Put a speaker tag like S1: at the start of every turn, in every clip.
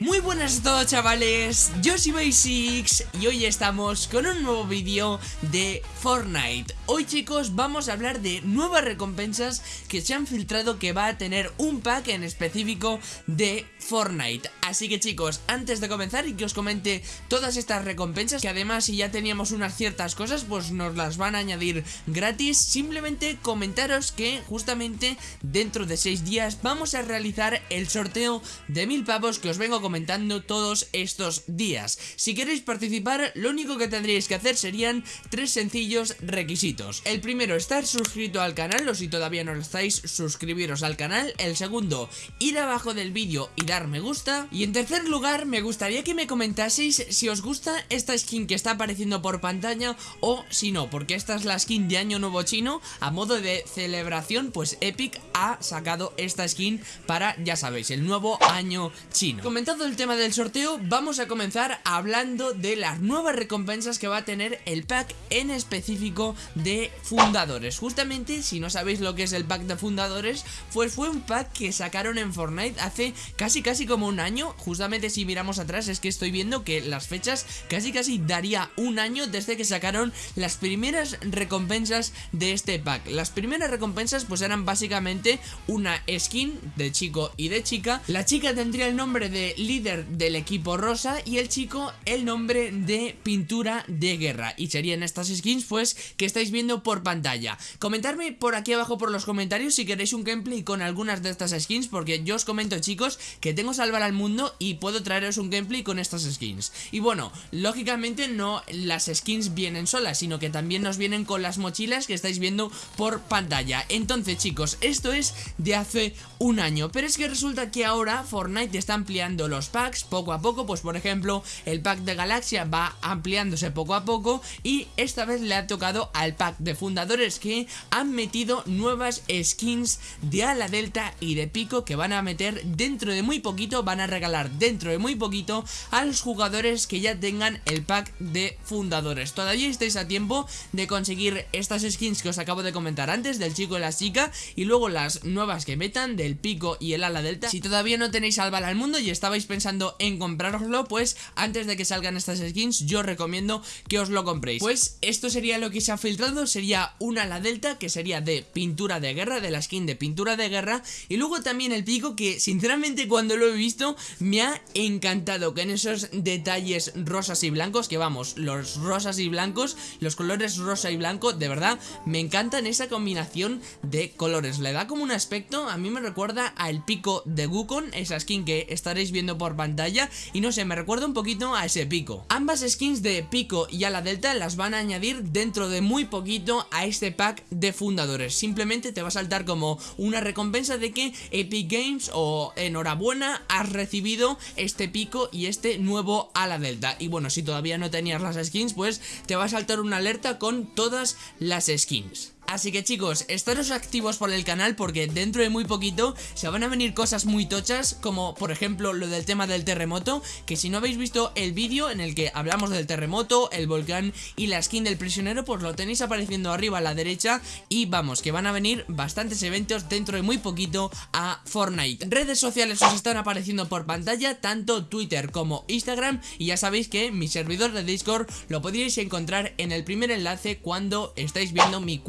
S1: Muy buenas a todos chavales, yo soy Basics y hoy estamos con un nuevo vídeo de Fortnite. Hoy chicos vamos a hablar de nuevas recompensas que se han filtrado que va a tener un pack en específico de Fortnite. Así que chicos, antes de comenzar y que os comente todas estas recompensas Que además si ya teníamos unas ciertas cosas pues nos las van a añadir gratis Simplemente comentaros que justamente dentro de 6 días vamos a realizar el sorteo de mil pavos que os vengo a comentando todos estos días. Si queréis participar, lo único que tendríais que hacer serían tres sencillos requisitos. El primero, estar suscrito al canal, o si todavía no lo estáis, suscribiros al canal. El segundo, ir abajo del vídeo y dar me gusta. Y en tercer lugar, me gustaría que me comentaseis si os gusta esta skin que está apareciendo por pantalla o si no, porque esta es la skin de Año Nuevo Chino. A modo de celebración, pues Epic ha sacado esta skin para, ya sabéis, el nuevo año chino. El tema del sorteo, vamos a comenzar hablando de las nuevas recompensas que va a tener el pack en específico de fundadores. Justamente, si no sabéis lo que es el pack de fundadores, pues fue un pack que sacaron en Fortnite hace casi casi como un año. Justamente si miramos atrás es que estoy viendo que las fechas casi casi daría un año desde que sacaron las primeras recompensas de este pack. Las primeras recompensas pues eran básicamente una skin de chico y de chica. La chica tendría el nombre de líder del equipo rosa y el chico el nombre de pintura de guerra. Y serían estas skins pues que estáis viendo por pantalla. Comentarme por aquí abajo por los comentarios si queréis un gameplay con algunas de estas skins porque yo os comento chicos que tengo salvar al mundo y puedo traeros un gameplay con estas skins. Y bueno, lógicamente no las skins vienen solas sino que también nos vienen con las mochilas que estáis viendo por pantalla. Entonces chicos, esto es de hace un año pero es que resulta que ahora Fortnite está ampliando los packs poco a poco, pues por ejemplo el pack de Galaxia va ampliándose poco a poco y esta vez le ha tocado al pack de fundadores que han metido nuevas skins de ala delta y de pico que van a meter dentro de muy poquito, van a regalar dentro de muy poquito a los jugadores que ya tengan el pack de fundadores. Todavía estáis a tiempo de conseguir estas skins que os acabo de comentar antes del chico y la chica y luego las nuevas que metan del pico y el ala delta. Si todavía no tenéis al al mundo y estabais pensando en comprároslo, pues antes de que salgan estas skins yo recomiendo que os lo compréis. Pues esto sería lo que se ha filtrado, sería una la delta que sería de pintura de guerra, de la skin de pintura de guerra y luego también el pico que sinceramente cuando lo he visto me ha encantado con esos detalles rosas y blancos que vamos, los rosas y blancos, los colores rosa y blanco, de verdad me encantan esa combinación de colores, le da como un aspecto, a mí me recuerda al pico de Wukong, esa skin que estaréis viendo por pantalla y no sé, me recuerda un poquito a ese pico. Ambas skins de pico y a la delta las van a añadir dentro de muy poquito a este pack de fundadores. Simplemente te va a saltar como una recompensa de que Epic Games o enhorabuena has recibido este pico y este nuevo a la delta. Y bueno, si todavía no tenías las skins, pues te va a saltar una alerta con todas las skins. Así que chicos, estaros activos por el canal porque dentro de muy poquito se van a venir cosas muy tochas como por ejemplo lo del tema del terremoto que si no habéis visto el vídeo en el que hablamos del terremoto, el volcán y la skin del prisionero pues lo tenéis apareciendo arriba a la derecha y vamos que van a venir bastantes eventos dentro de muy poquito a Fortnite. Redes sociales os están apareciendo por pantalla tanto Twitter como Instagram y ya sabéis que mi servidor de Discord lo podríais encontrar en el primer enlace cuando estáis viendo mi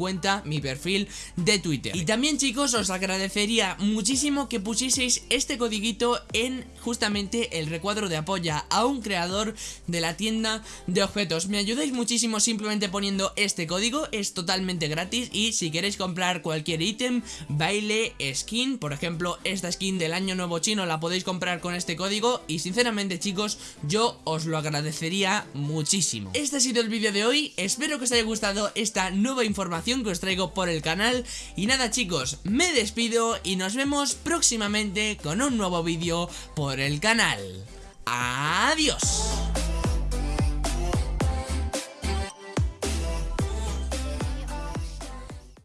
S1: mi perfil de Twitter. Y también chicos os agradecería muchísimo que pusieseis este codiguito en justamente el recuadro de apoya a un creador de la tienda de objetos. Me ayudáis muchísimo simplemente poniendo este código, es totalmente gratis y si queréis comprar cualquier ítem, baile, skin, por ejemplo esta skin del año nuevo chino la podéis comprar con este código y sinceramente chicos yo os lo agradecería muchísimo. Este ha sido el vídeo de hoy, espero que os haya gustado esta nueva información que os traigo por el canal y nada chicos, me despido y nos vemos próximamente con un nuevo vídeo por el canal. ¡Adiós!